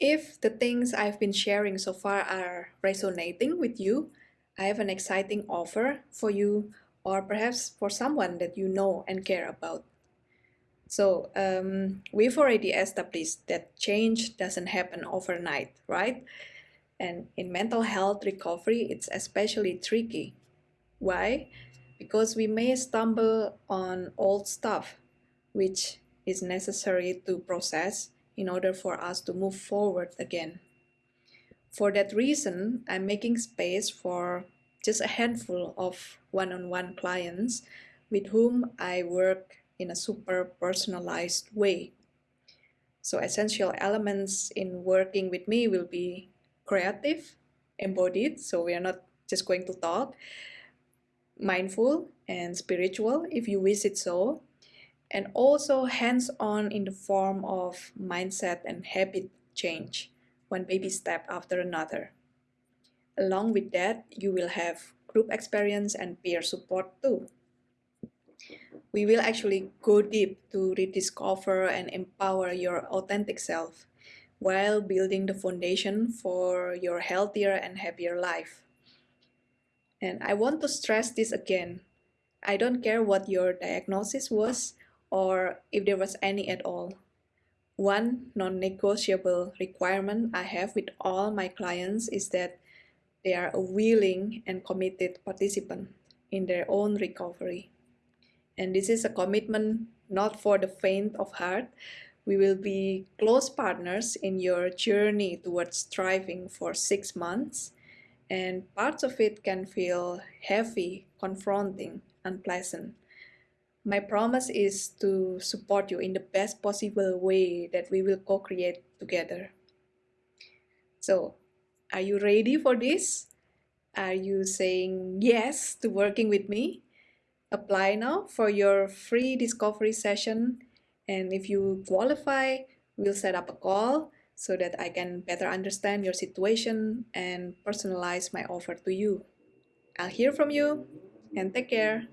If the things I've been sharing so far are resonating with you, I have an exciting offer for you, or perhaps for someone that you know and care about. So, um, we've already established that change doesn't happen overnight, right? And in mental health recovery, it's especially tricky. Why? Because we may stumble on old stuff, which is necessary to process in order for us to move forward again. For that reason, I'm making space for just a handful of one-on-one clients with whom I work in a super personalized way. So essential elements in working with me will be creative, embodied, so we are not just going to talk, mindful and spiritual if you wish it so, and also hands-on in the form of mindset and habit change, one baby step after another. Along with that, you will have group experience and peer support too. We will actually go deep to rediscover and empower your authentic self while building the foundation for your healthier and happier life. And I want to stress this again. I don't care what your diagnosis was or if there was any at all. One non-negotiable requirement I have with all my clients is that they are a willing and committed participant in their own recovery. And this is a commitment not for the faint of heart. We will be close partners in your journey towards striving for six months, and parts of it can feel heavy, confronting, unpleasant. My promise is to support you in the best possible way that we will co-create together. So, are you ready for this? Are you saying yes to working with me? Apply now for your free discovery session. And if you qualify, we'll set up a call so that I can better understand your situation and personalize my offer to you. I'll hear from you and take care.